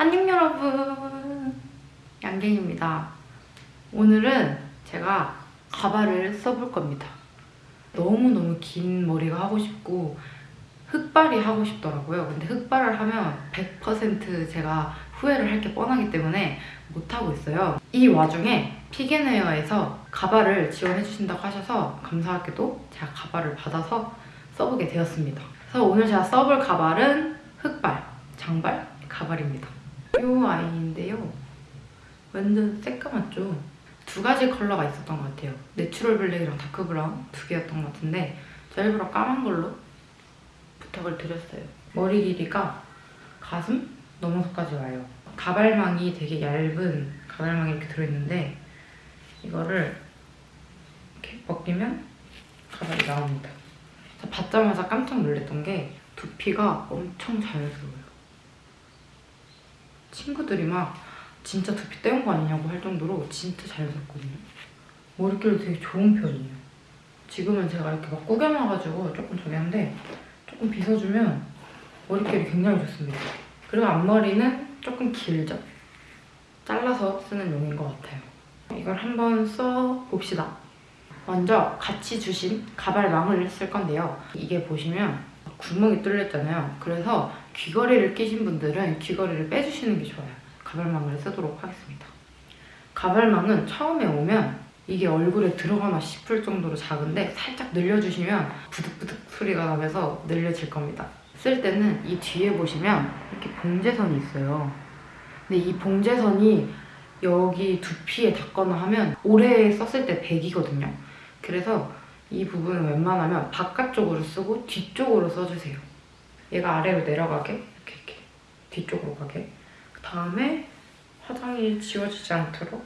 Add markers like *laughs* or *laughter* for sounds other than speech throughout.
안녕 여러분. 양갱입니다. 오늘은 제가 가발을 써볼 겁니다. 너무너무 긴 머리가 하고 싶고 흑발이 하고 싶더라고요. 근데 흑발을 하면 100% 제가 후회를 할 게 뻔하기 때문에 못하고 있어요. 이 와중에 피겐헤어에서 가발을 지원해주신다고 하셔서 감사하게도 제가 가발을 받아서 써보게 되었습니다. 그래서 오늘 제가 써볼 가발은 흑발, 장발 가발입니다 이 아이인데요. 완전 새까맣죠? 두 가지 컬러가 있었던 것 같아요. natural black이랑 dark brown 두 개였던 것 같은데 저 일부러 까만 걸로 부탁을 드렸어요. 머리 길이가 가슴 넘어서까지 와요. 가발망이 되게 얇은 가발망이 이렇게 들어있는데 이거를 이렇게 벗기면 가발이 나옵니다. 받자마자 깜짝 놀랐던 게 두피가 엄청 자연스러워요. 친구들이 막 진짜 두피 떼운 거 아니냐고 할 정도로 진짜 자연스럽거든요. 머릿결도 되게 좋은 편이에요. 지금은 제가 이렇게 막 구겨놔가지고 조금 저기 한데 조금 빗어주면 머릿결이 굉장히 좋습니다. 그리고 앞머리는 조금 길죠? 잘라서 쓰는 용인 것 같아요. 이걸 한번 써봅시다. 먼저 같이 주신 가발망을 쓸 건데요. 이게 보시면 구멍이 뚫렸잖아요. 그래서 귀걸이를 끼신 분들은 귀걸이를 빼주시는 게 좋아요. 가발망을 쓰도록 하겠습니다. 가발망은 처음에 오면 이게 얼굴에 들어가나 싶을 정도로 작은데 살짝 늘려주시면 부득부득 소리가 나면서 늘려질 겁니다. 쓸 때는 이 뒤에 보시면 이렇게 봉제선이 있어요. 근데 이 봉제선이 여기 두피에 닿거나 하면 오래 썼을 때 100이거든요. 그래서 이 부분은 웬만하면 바깥쪽으로 쓰고 뒤쪽으로 써주세요. 얘가 아래로 내려가게 이렇게 이렇게 뒤쪽으로 가게 그 다음에 화장이 지워지지 않도록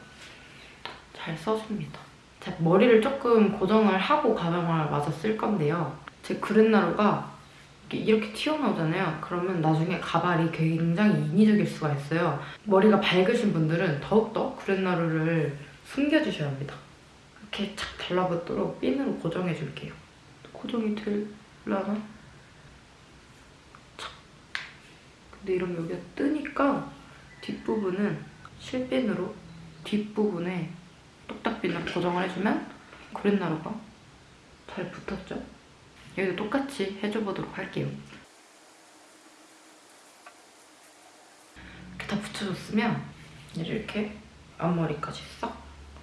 잘 써줍니다. 제 머리를 조금 고정을 하고 가방을 마저 쓸 건데요. 제 그랜나루가 이렇게 튀어나오잖아요. 그러면 나중에 가발이 굉장히 인위적일 수가 있어요. 머리가 밝으신 분들은 더욱더 그랜나루를 숨겨주셔야 합니다. 이렇게 착 달라붙도록 핀으로 고정해줄게요. 고정이 되려나? 착. 근데 이러면 여기가 뜨니까 뒷부분은 실핀으로 뒷부분에 똑딱핀으로 고정을 해주면 그랜나루가 잘 붙었죠? 여기도 똑같이 해줘보도록 할게요. 이렇게 다 붙여줬으면 이렇게 앞머리까지 싹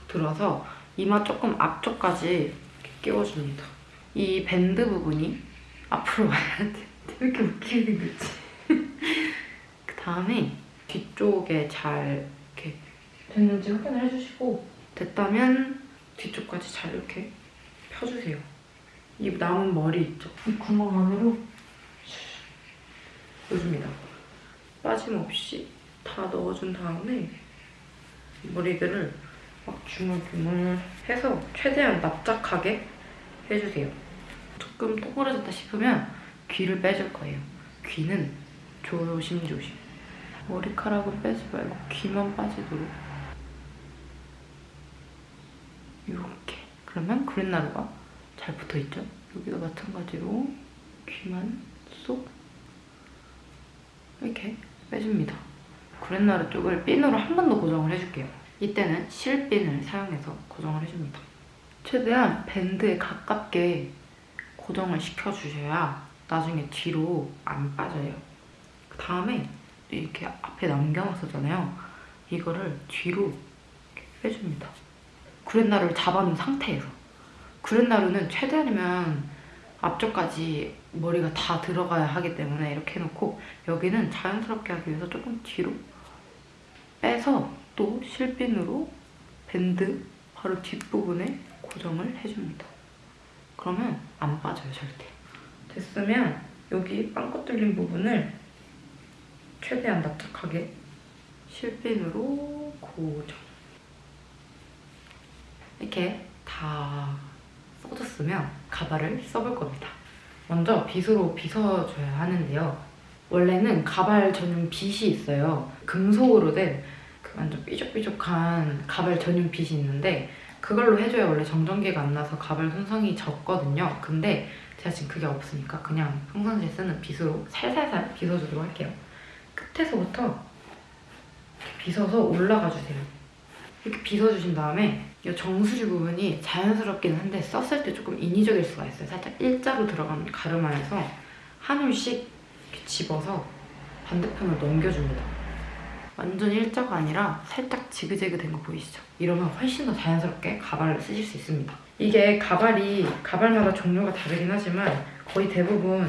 들어서 이마 조금 앞쪽까지 끼워줍니다. 이 밴드 부분이 앞으로 와야 돼. 왜 *laughs* 이렇게 웃기게 생겼지? *laughs* 그 다음에 뒤쪽에 잘 이렇게 됐는지 확인을 해주시고 됐다면 뒤쪽까지 잘 이렇게 펴주세요. 이 남은 머리 있죠? 이 구멍 안으로 넣어줍니다. 빠짐없이 다 넣어준 다음에 머리들을 막 주물주물 해서 최대한 납작하게 해주세요. 조금 동그래졌다 싶으면 귀를 빼줄 거예요. 귀는 조심조심. 머리카락은 빼지 말고 귀만 빠지도록 이렇게 그러면 그린나루가 잘 붙어있죠? 여기도 마찬가지로 귀만 쏙 이렇게 빼줍니다. 그랜나루 쪽을 핀으로 한 번 더 고정을 해줄게요. 이때는 실핀을 사용해서 고정을 해줍니다. 최대한 밴드에 가깝게 고정을 시켜주셔야 나중에 뒤로 안 빠져요. 그 다음에 이렇게 앞에 남겨놨었잖아요. 이거를 뒤로 빼줍니다. 구렛나루를 잡아놓은 상태에서. 구렛나루는 최대한이면 앞쪽까지 머리가 다 들어가야 하기 때문에 이렇게 해놓고 여기는 자연스럽게 하기 위해서 조금 뒤로 빼서 또 실핀으로 밴드 바로 뒷부분에 고정을 해줍니다. 그러면 안 빠져요, 절대. 됐으면 여기 빵꾸 뚫린 부분을 최대한 납작하게 실핀으로 고정. 이렇게 다 써줬으면 가발을 써볼 겁니다. 먼저 빗으로 빗어줘야 하는데요. 원래는 가발 전용 빗이 있어요. 금속으로 된그 완전 삐죽삐죽한 가발 전용 빗이 있는데 그걸로 해줘야 원래 정전기가 안 나서 가발 손상이 적거든요. 근데 제가 지금 그게 없으니까 그냥 평상시에 쓰는 빗으로 살살살 빗어주도록 할게요. 끝에서부터 빗어서 올라가 주세요. 이렇게 빗어주신 다음에 이 정수리 부분이 자연스럽긴 한데 썼을 때 조금 인위적일 수가 있어요. 살짝 일자로 들어간 가르마에서 한 올씩 집어서 반대편으로 넘겨줍니다. 완전 일자가 아니라 살짝 지그재그 된 거 보이시죠? 이러면 훨씬 더 자연스럽게 가발을 쓰실 수 있습니다. 이게 가발이 가발마다 종류가 다르긴 하지만 거의 대부분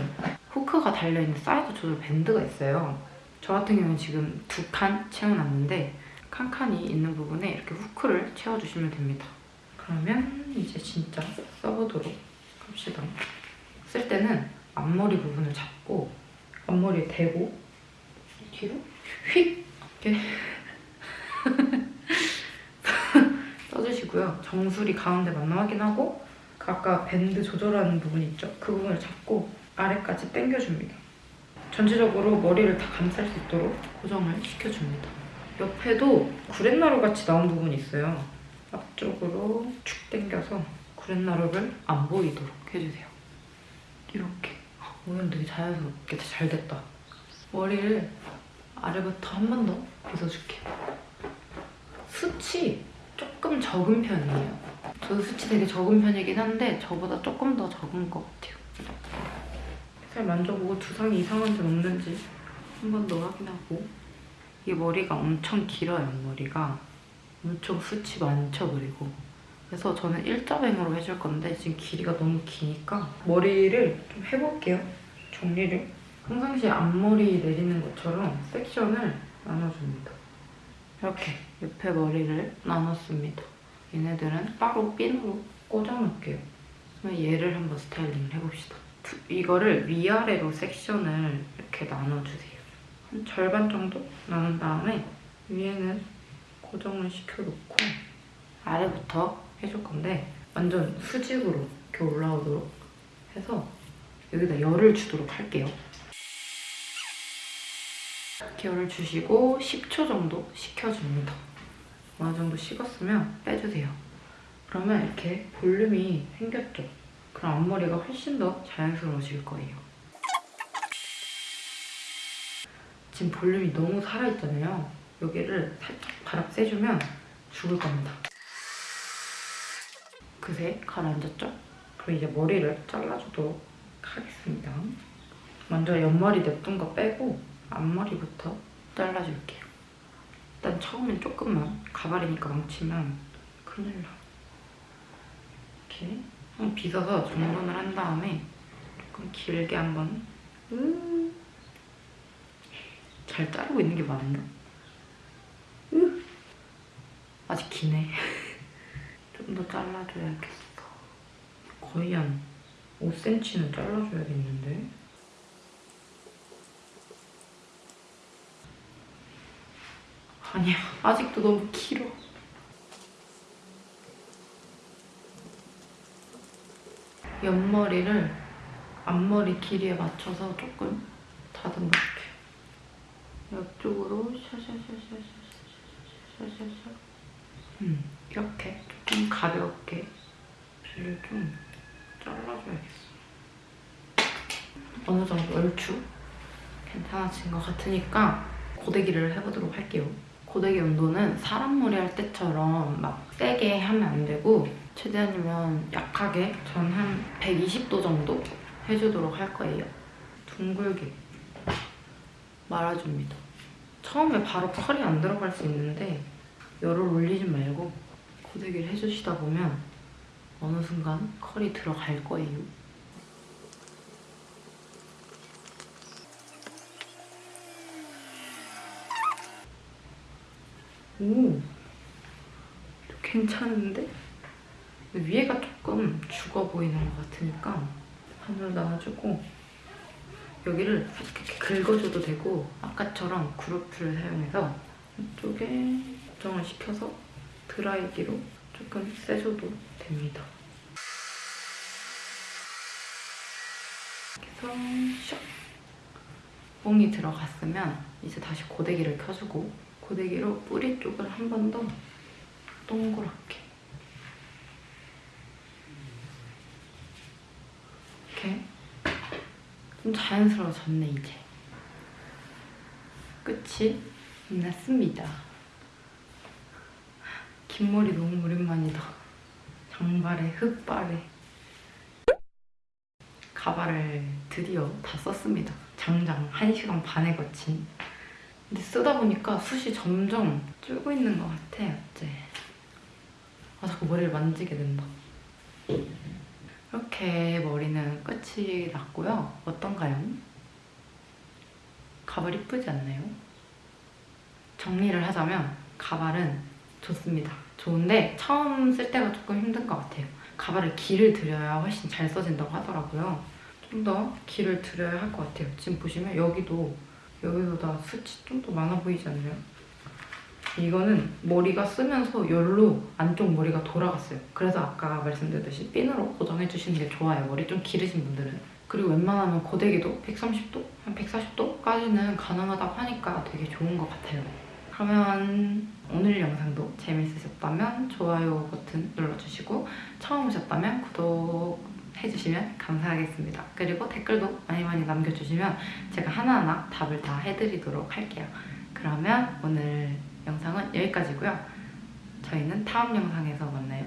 후크가 달려있는 사이즈 조절 밴드가 있어요. 저 같은 경우는 지금 두 칸 채워놨는데 칸칸이 있는 부분에 이렇게 후크를 채워주시면 됩니다. 그러면 이제 진짜 써보도록 합시다. 쓸 때는 앞머리 부분을 잡고 앞머리에 대고 뒤로 휙 이렇게 *laughs* 써주시고요. 정수리 가운데 맞나 확인 하고 그 아까 밴드 조절하는 부분 있죠? 그 부분을 잡고 아래까지 당겨줍니다. 전체적으로 머리를 다 감쌀 수 있도록 고정을 시켜줍니다. 옆에도 구렛나루 같이 나온 부분이 있어요. 앞쪽으로 축 당겨서 구렛나루를 안 보이도록 해주세요. 이렇게. 오늘 되게 자연스럽게 잘 됐다. 머리를 아래부터 한 번 더 빗어줄게요. 숱이 조금 적은 편이에요. 저도 숱이 되게 적은 편이긴 한데 저보다 조금 더 적은 것 같아요. 살 만져보고 두상이 이상한지 없는지 한 번 더 확인하고 이 머리가 엄청 길어요, 머리가. 엄청 숱이 많죠, 그리고. 그래서 저는 일자뱅으로 해줄 건데 지금 길이가 너무 기니까 머리를 좀 해볼게요. 정리를. 평상시에 앞머리 내리는 것처럼 섹션을 나눠줍니다. 이렇게 옆에 머리를 나눴습니다. 얘네들은 따로 핀으로 꽂아놓을게요. 그러면 얘를 한번 스타일링을 해봅시다. 두- 이거를 위아래로 섹션을 이렇게 나눠주세요. 한 절반 정도 나눈 다음에 위에는 고정을 시켜놓고 아래부터 해줄 건데 완전 수직으로 이렇게 올라오도록 해서 여기다 열을 주도록 할게요. 열을 주시고 10초 정도 식혀줍니다. 어느 정도 식었으면 빼주세요. 그러면 이렇게 볼륨이 생겼죠? 그럼 앞머리가 훨씬 더 자연스러워질 거예요. 지금 볼륨이 너무 살아있잖아요. 여기를 살짝 바락 쐬주면 죽을 겁니다. 그새 가라앉았죠? 그럼 이제 머리를 잘라주도록 하겠습니다. 먼저 옆머리 냅둔 거 빼고 앞머리부터 잘라줄게요. 일단 처음엔 조금만 가발이니까 망치면 큰일 나. 이렇게 한번 빗어서 정돈을 한 다음에 조금 길게 한번 으. 잘 자르고 있는 게 맞나? 으. 아직 기네. *laughs* 좀 더 잘라줘야겠어. 거의 한 5cm는 잘라줘야겠는데? 아니야, 아직도 너무 길어. 옆머리를 앞머리 길이에 맞춰서 조금 다듬을게요. 옆쪽으로 샤샤샤샤샤샤샤샤 음, 이렇게 조금 가볍게 빗을 좀 잘라줘야겠어. 어느 정도 얼추 괜찮아진 것 같으니까 고데기를 해보도록 할게요. 고데기 온도는 사람 머리 할 때처럼 막 세게 하면 안 되고 최대한이면 약하게 전 한 120도 정도 해주도록 할 거예요. 둥글게 말아줍니다. 처음에 바로 컬이 안 들어갈 수 있는데 열을 올리지 말고 고데기를 해주시다 보면 어느 순간 컬이 들어갈 거예요. 오, 괜찮은데? 위에가 조금 죽어 보이는 것 같으니까 반으로 나눠주고 여기를 이렇게 긁어줘도 되고 아까처럼 그루프를 사용해서 이쪽에 고정을 시켜서 드라이기로 조금 세줘도 됩니다. 그래서 슉! 뽕이 들어갔으면 이제 다시 고데기를 켜주고 고데기로 뿌리 쪽을 한 번 더 동그랗게 이렇게 좀 자연스러워졌네 이제 끝이 났습니다 긴 머리 너무 오랜만이다. 장발에 흑발에. 가발을 드디어 다 썼습니다. 장장 1시간 반에 거친. 근데 쓰다 보니까 숱이 점점 줄고 있는 것 같아, 어째. 아, 자꾸 머리를 만지게 된다. 이렇게 머리는 끝이 났고요. 어떤가요? 가발 이쁘지 않나요? 정리를 하자면 가발은 좋습니다. 좋은데 처음 쓸 때가 조금 힘든 것 같아요. 가발을 길을 들여야 훨씬 잘 써진다고 하더라고요. 좀 더 길을 들여야 할 것 같아요. 지금 보시면 여기도 여기보다 숱이 좀더 많아 보이지 않나요? 이거는 머리가 쓰면서 열로 안쪽 머리가 돌아갔어요. 그래서 아까 말씀드렸듯이 핀으로 고정해 주시는 게 좋아요. 머리 좀 기르신 분들은. 그리고 웬만하면 고데기도 130도, 한 140도까지는 가능하다고 하니까 되게 좋은 것 같아요. 그러면 오늘 영상도 재밌으셨다면 좋아요 버튼 눌러주시고 처음 오셨다면 구독 해주시면 감사하겠습니다. 그리고 댓글도 많이 많이 남겨주시면 제가 하나하나 답을 다 해드리도록 할게요. 그러면 오늘 영상은 여기까지고요. 저희는 다음 영상에서 만나요.